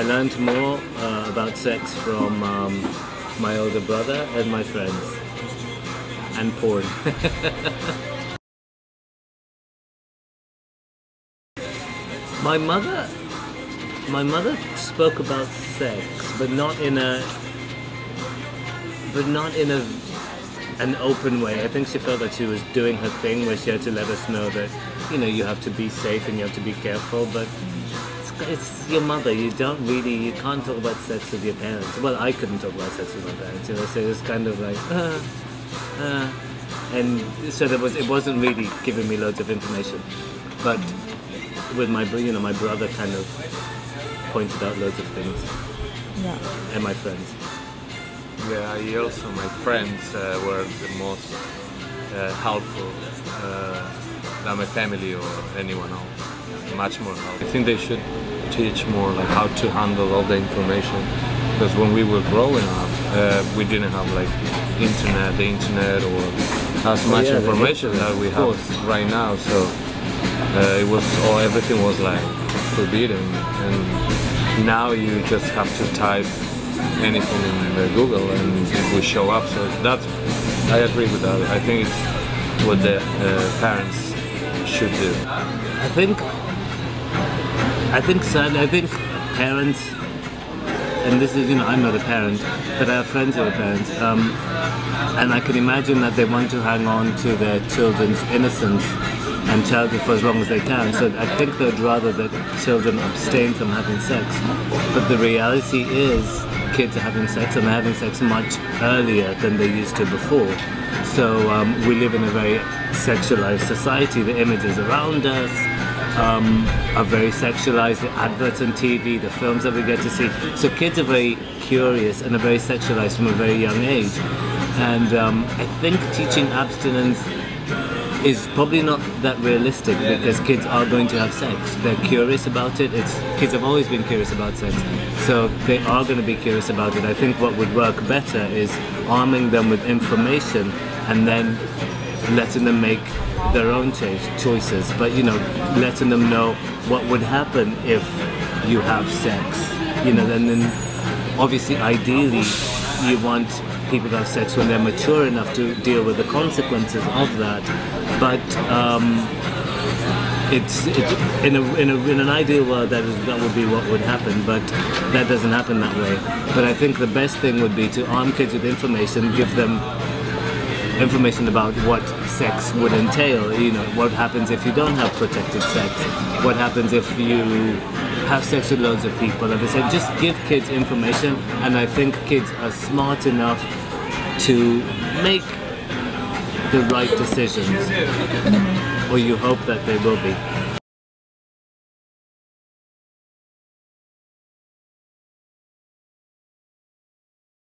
I learned more uh, about sex from um, my older brother and my friends. And porn. my mother my mother spoke about sex, but not in a but not in a an open way. I think she felt that she was doing her thing where she had to let us know that, you know, you have to be safe and you have to be careful, but it's, it's your mother. You don't really, you can't talk about sex with your parents. Well, I couldn't talk about sex with my parents, you know, so it was kind of like, uh, uh, and so there was, it wasn't really giving me loads of information, but with my, you know, my brother kind of pointed out loads of things, yeah. and my friends. Yeah, I also my friends uh, were the most uh, helpful uh, than my family or anyone else. Much more helpful. I think they should teach more like how to handle all the information because when we were growing up, uh, we didn't have like internet, the internet or as much yeah, information that we have right now. So uh, it was all everything was like forbidden, and now you just have to type anything in Google and it will show up. So that's, I agree with that. I think it's what the uh, parents should do. I think, I think sadly, I think parents, and this is, you know, I'm not a parent, but I have friends who are parents, um, and I can imagine that they want to hang on to their children's innocence and childhood for as long as they can. So I think they'd rather that children abstain from having sex. But the reality is kids are having sex and they're having sex much earlier than they used to before. So um, we live in a very sexualized society. The images around us um, are very sexualized. The adverts on TV, the films that we get to see. So kids are very curious and are very sexualized from a very young age. And um, I think teaching abstinence is probably not that realistic because kids are going to have sex. They're curious about it. It's kids have always been curious about sex, so they are going to be curious about it. I think what would work better is arming them with information and then letting them make their own choices. But you know, letting them know what would happen if you have sex. You know, and then obviously, ideally, you want people to have sex when they're mature enough to deal with the consequences of that. But um, it's, it's in, a, in, a, in an ideal world that, is, that would be what would happen, but that doesn't happen that way. But I think the best thing would be to arm kids with information, give them information about what sex would entail. You know, what happens if you don't have protected sex? What happens if you have sex with loads of people? And they said, just give kids information, and I think kids are smart enough to make the right decisions, mm-hmm. or you hope that they will be.